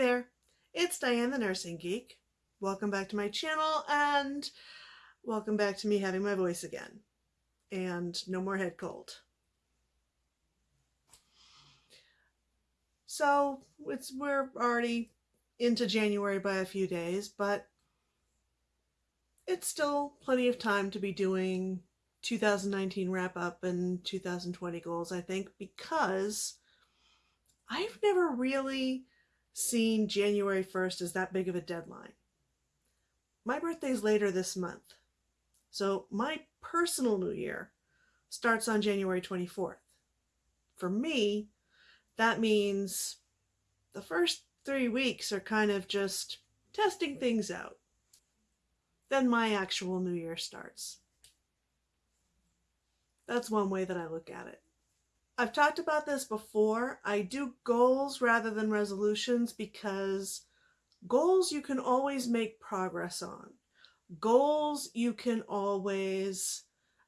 There, it's Diane the Nursing Geek. Welcome back to my channel and welcome back to me having my voice again. And no more head cold. So it's we're already into January by a few days, but it's still plenty of time to be doing 2019 wrap up and 2020 goals, I think, because I've never really seen January 1st as that big of a deadline. My birthday's later this month, so my personal new year starts on January 24th. For me, that means the first three weeks are kind of just testing things out. Then my actual new year starts. That's one way that I look at it. I've talked about this before. I do goals rather than resolutions because goals you can always make progress on. Goals you can always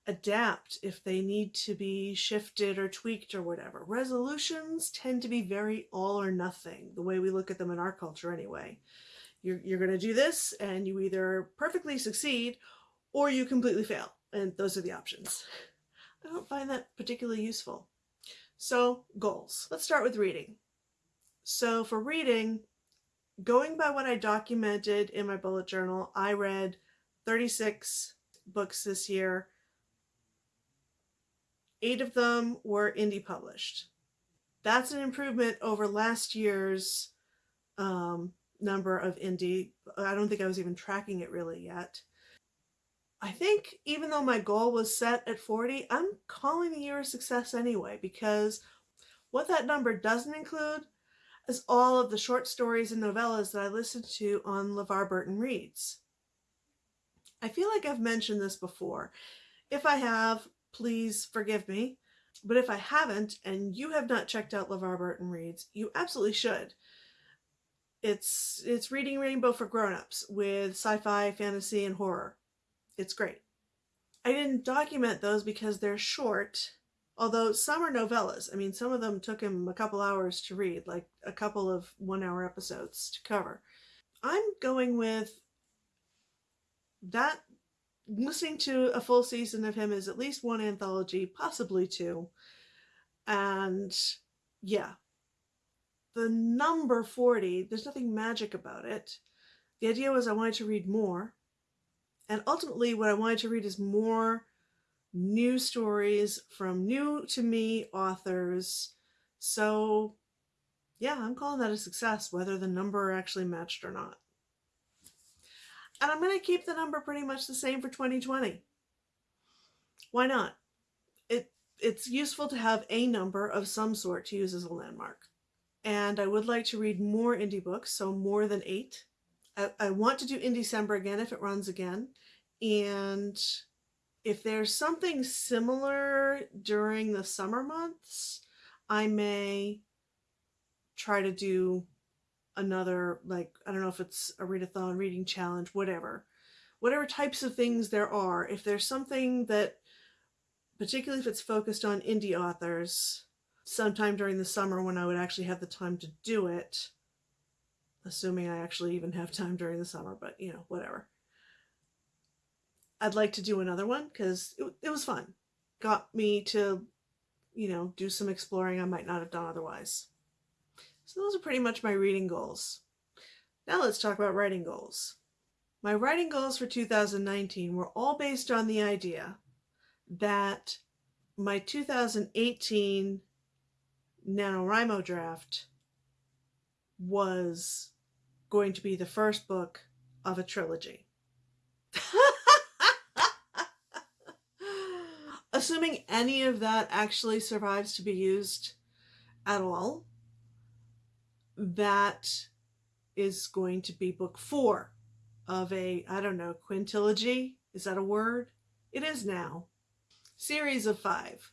adapt if they need to be shifted or tweaked or whatever. Resolutions tend to be very all or nothing, the way we look at them in our culture anyway. You're, you're going to do this and you either perfectly succeed or you completely fail. And those are the options. I don't find that particularly useful. So goals. Let's start with reading. So for reading, going by what I documented in my bullet journal, I read 36 books this year. Eight of them were indie published. That's an improvement over last year's um, number of indie. I don't think I was even tracking it really yet. I think even though my goal was set at 40, I'm calling the year a success anyway because what that number doesn't include is all of the short stories and novellas that I listened to on LeVar Burton Reads. I feel like I've mentioned this before. If I have, please forgive me. But if I haven't and you have not checked out LeVar Burton Reads, you absolutely should. It's it's reading rainbow for grown-ups with sci-fi, fantasy, and horror. It's great. I didn't document those because they're short, although some are novellas. I mean, some of them took him a couple hours to read, like a couple of one-hour episodes to cover. I'm going with that listening to a full season of him is at least one anthology, possibly two. And yeah, the number 40, there's nothing magic about it. The idea was I wanted to read more. And ultimately what I wanted to read is more new stories from new to me authors. So yeah, I'm calling that a success, whether the number actually matched or not. And I'm going to keep the number pretty much the same for 2020. Why not? It It's useful to have a number of some sort to use as a landmark. And I would like to read more indie books, so more than eight. I, I want to do in December again if it runs again. And if there's something similar during the summer months, I may try to do another, like, I don't know if it's a readathon, reading challenge, whatever. Whatever types of things there are, if there's something that, particularly if it's focused on indie authors, sometime during the summer when I would actually have the time to do it, assuming I actually even have time during the summer, but you know, whatever. I'd like to do another one because it, it was fun. Got me to, you know, do some exploring I might not have done otherwise. So those are pretty much my reading goals. Now let's talk about writing goals. My writing goals for 2019 were all based on the idea that my 2018 NaNoWriMo draft was going to be the first book of a trilogy. Assuming any of that actually survives to be used at all, that is going to be book four of a, I don't know, quintilogy? Is that a word? It is now. Series of five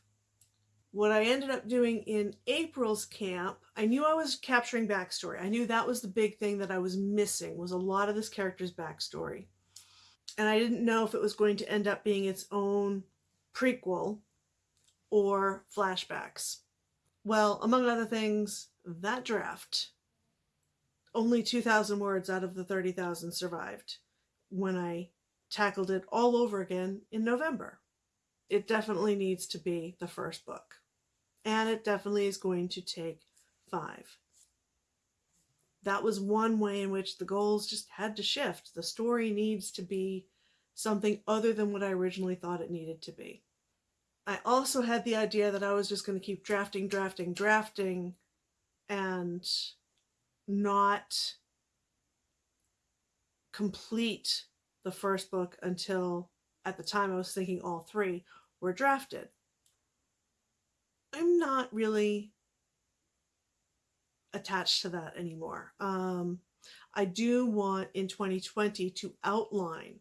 what I ended up doing in April's camp, I knew I was capturing backstory. I knew that was the big thing that I was missing was a lot of this character's backstory. And I didn't know if it was going to end up being its own prequel or flashbacks. Well, among other things, that draft only 2,000 words out of the 30,000 survived when I tackled it all over again in November. It definitely needs to be the first book. And it definitely is going to take five. That was one way in which the goals just had to shift. The story needs to be something other than what I originally thought it needed to be. I also had the idea that I was just going to keep drafting, drafting, drafting, and not complete the first book until at the time I was thinking all three were drafted. I'm not really attached to that anymore. Um, I do want in 2020 to outline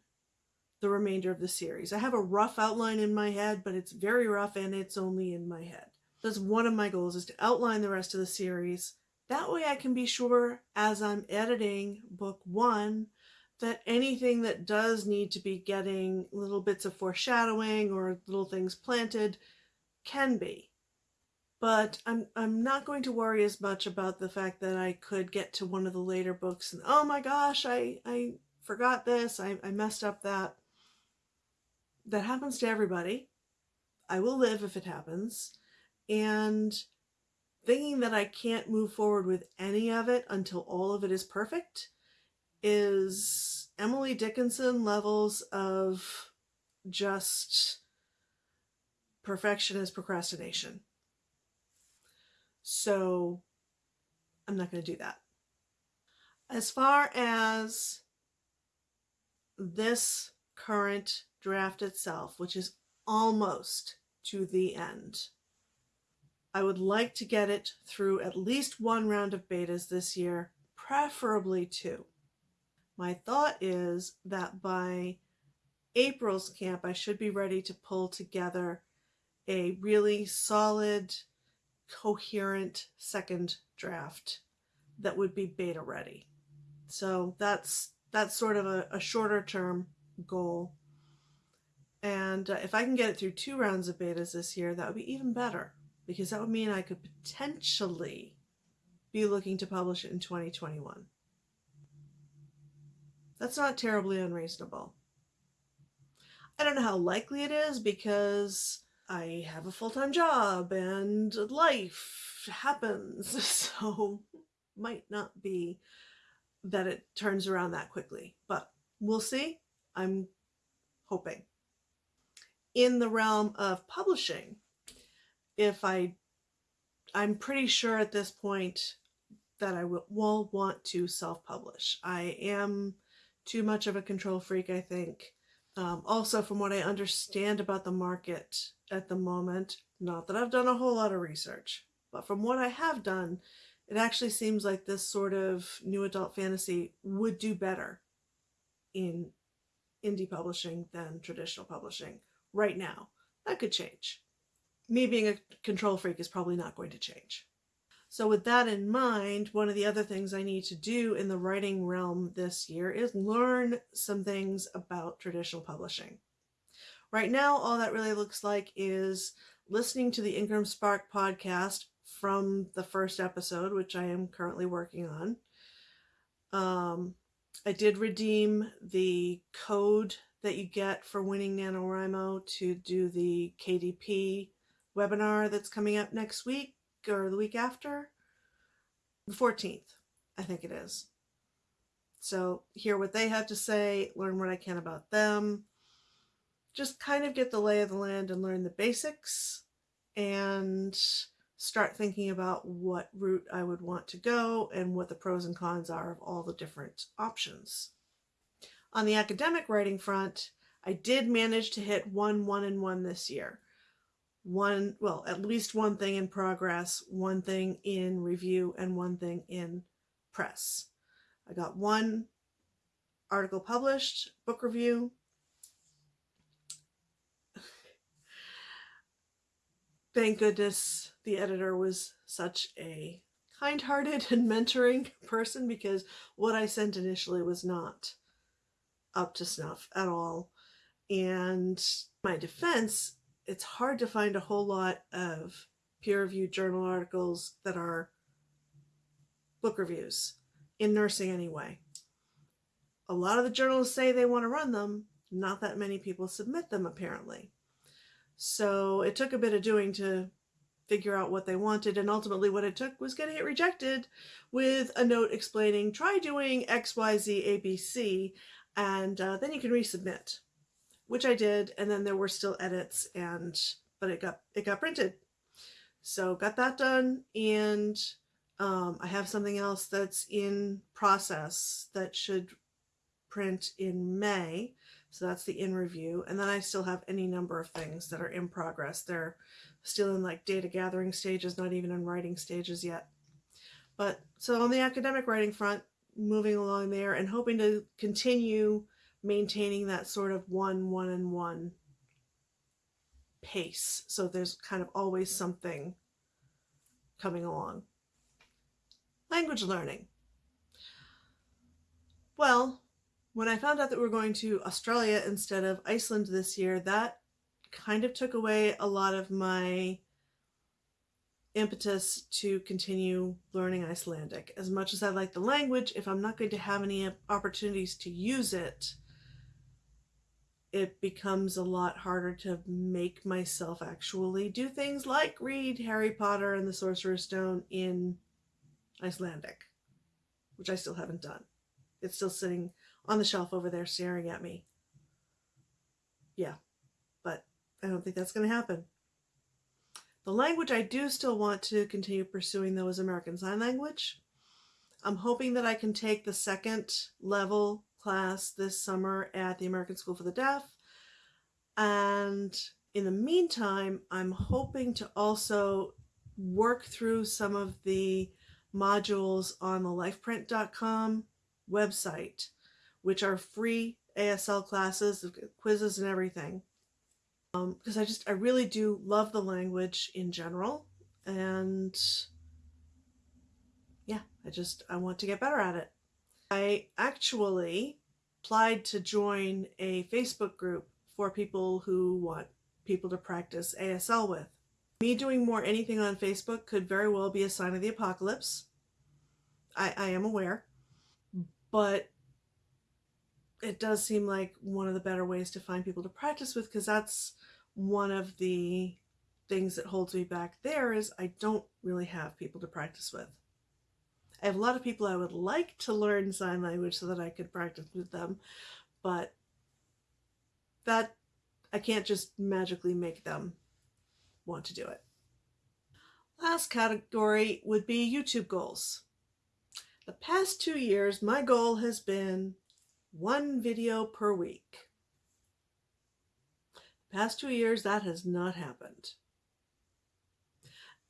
the remainder of the series. I have a rough outline in my head, but it's very rough and it's only in my head. That's one of my goals is to outline the rest of the series. That way I can be sure as I'm editing book one that anything that does need to be getting little bits of foreshadowing or little things planted can be. But I'm, I'm not going to worry as much about the fact that I could get to one of the later books and, oh my gosh, I, I forgot this, I, I messed up that. That happens to everybody. I will live if it happens. And thinking that I can't move forward with any of it until all of it is perfect is Emily Dickinson levels of just perfectionist procrastination. So I'm not going to do that. As far as this current draft itself, which is almost to the end, I would like to get it through at least one round of betas this year, preferably two. My thought is that by April's camp, I should be ready to pull together a really solid, coherent second draft that would be beta ready. So that's that's sort of a, a shorter term goal. And uh, if I can get it through two rounds of betas this year, that would be even better because that would mean I could potentially be looking to publish it in 2021. That's not terribly unreasonable. I don't know how likely it is because I have a full-time job and life happens, so might not be that it turns around that quickly, but we'll see. I'm hoping. In the realm of publishing, if I, I'm pretty sure at this point that I will, will want to self-publish. I am too much of a control freak, I think. Um, also, from what I understand about the market at the moment, not that I've done a whole lot of research, but from what I have done, it actually seems like this sort of new adult fantasy would do better in indie publishing than traditional publishing right now. That could change. Me being a control freak is probably not going to change. So with that in mind, one of the other things I need to do in the writing realm this year is learn some things about traditional publishing. Right now, all that really looks like is listening to the Ingram Spark podcast from the first episode, which I am currently working on. Um, I did redeem the code that you get for winning NaNoWriMo to do the KDP webinar that's coming up next week or the week after. The 14th, I think it is. So hear what they have to say, learn what I can about them, just kind of get the lay of the land and learn the basics and start thinking about what route I would want to go and what the pros and cons are of all the different options. On the academic writing front, I did manage to hit one one and one this year one, well, at least one thing in progress, one thing in review, and one thing in press. I got one article published, book review. Thank goodness the editor was such a kind-hearted and mentoring person because what I sent initially was not up to snuff at all. And my defense, it's hard to find a whole lot of peer-reviewed journal articles that are book reviews. in nursing anyway. A lot of the journals say they want to run them, not that many people submit them apparently. So it took a bit of doing to figure out what they wanted, and ultimately what it took was getting it rejected with a note explaining try doing X, Y, Z, A, B, C, and uh, then you can resubmit, which I did, and then there were still edits, and but it got it got printed. So got that done, and um, I have something else that's in process that should print in May. So that's the in review. And then I still have any number of things that are in progress. They're still in like data gathering stages, not even in writing stages yet. But so on the academic writing front, moving along there and hoping to continue maintaining that sort of one, one, and one pace. So there's kind of always something coming along. Language learning. Well, when I found out that we are going to Australia instead of Iceland this year, that kind of took away a lot of my impetus to continue learning Icelandic. As much as I like the language, if I'm not going to have any opportunities to use it, it becomes a lot harder to make myself actually do things like read Harry Potter and the Sorcerer's Stone in Icelandic, which I still haven't done. It's still sitting on the shelf over there staring at me. Yeah, but I don't think that's going to happen. The language I do still want to continue pursuing though is American Sign Language. I'm hoping that I can take the second level class this summer at the American School for the Deaf. And in the meantime, I'm hoping to also work through some of the modules on the lifeprint.com website, which are free ASL classes, quizzes and everything. Because um, I just, I really do love the language in general. And yeah, I just, I want to get better at it. I actually applied to join a Facebook group for people who want people to practice ASL with. Me doing more anything on Facebook could very well be a sign of the apocalypse. I, I am aware. But it does seem like one of the better ways to find people to practice with because that's one of the things that holds me back there is I don't really have people to practice with. I have a lot of people I would like to learn sign language so that I could practice with them, but that I can't just magically make them want to do it. Last category would be YouTube goals. The past two years, my goal has been one video per week. The past two years, that has not happened.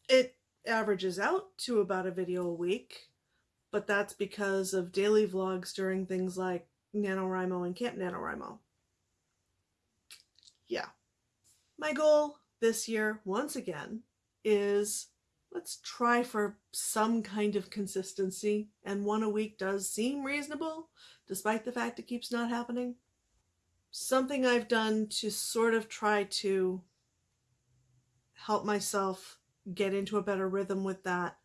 It averages out to about a video a week, but that's because of daily vlogs during things like NaNoWriMo and Camp NaNoWriMo. Yeah. My goal this year, once again, is let's try for some kind of consistency, and one a week does seem reasonable, despite the fact it keeps not happening. Something I've done to sort of try to help myself get into a better rhythm with that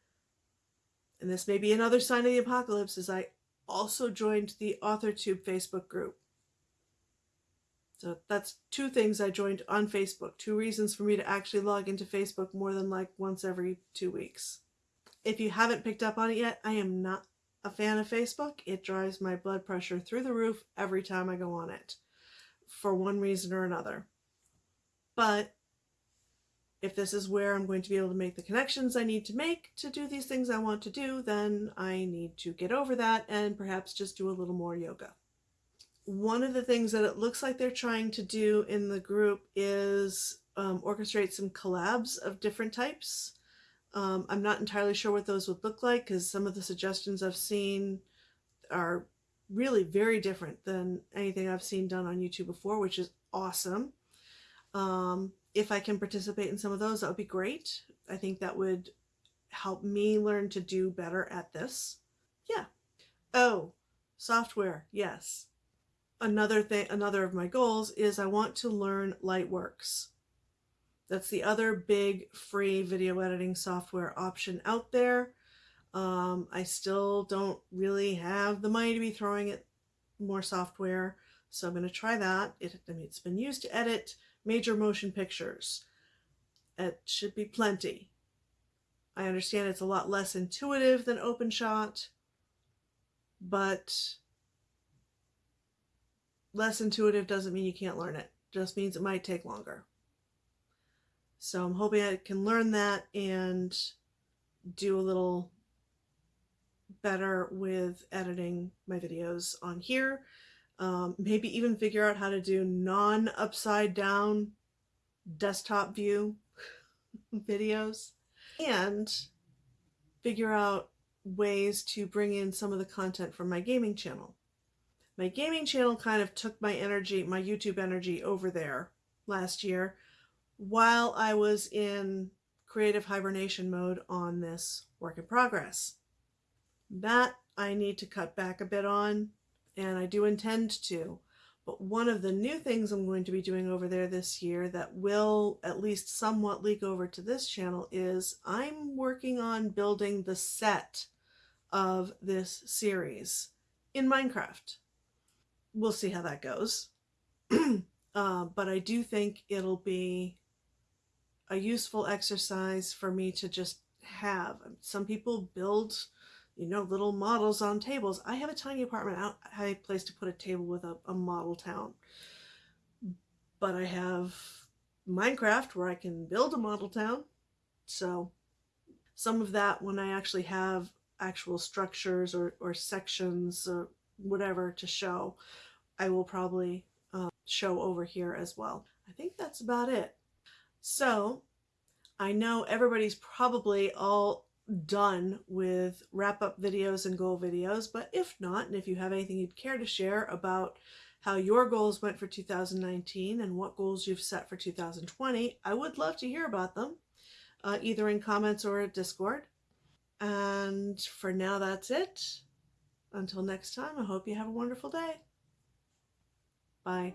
and this may be another sign of the apocalypse, as I also joined the AuthorTube Facebook group. So that's two things I joined on Facebook, two reasons for me to actually log into Facebook more than like once every two weeks. If you haven't picked up on it yet, I am not a fan of Facebook. It drives my blood pressure through the roof every time I go on it for one reason or another. But if this is where I'm going to be able to make the connections I need to make to do these things I want to do, then I need to get over that and perhaps just do a little more yoga. One of the things that it looks like they're trying to do in the group is um, orchestrate some collabs of different types. Um, I'm not entirely sure what those would look like because some of the suggestions I've seen are really very different than anything I've seen done on YouTube before, which is awesome. Um, if I can participate in some of those, that would be great. I think that would help me learn to do better at this. Yeah. Oh, software. Yes. Another thing, another of my goals is I want to learn Lightworks. That's the other big free video editing software option out there. Um, I still don't really have the money to be throwing at more software, so I'm going to try that. It, I mean, it's been used to edit major motion pictures. It should be plenty. I understand it's a lot less intuitive than OpenShot, but less intuitive doesn't mean you can't learn it. Just means it might take longer. So I'm hoping I can learn that and do a little better with editing my videos on here. Um, maybe even figure out how to do non upside down desktop view videos and figure out ways to bring in some of the content from my gaming channel. My gaming channel kind of took my energy, my YouTube energy over there last year while I was in creative hibernation mode on this work in progress. That I need to cut back a bit on, and I do intend to. But one of the new things I'm going to be doing over there this year that will at least somewhat leak over to this channel is I'm working on building the set of this series in Minecraft. We'll see how that goes. uh, but I do think it'll be a useful exercise for me to just have. Some people build you know, little models on tables. I have a tiny apartment. I have a place to put a table with a, a model town. But I have Minecraft where I can build a model town. So some of that when I actually have actual structures or, or sections or whatever to show, I will probably uh, show over here as well. I think that's about it. So I know everybody's probably all done with wrap up videos and goal videos, but if not, and if you have anything you'd care to share about how your goals went for 2019 and what goals you've set for 2020, I would love to hear about them, uh, either in comments or at Discord. And for now, that's it. Until next time, I hope you have a wonderful day. Bye.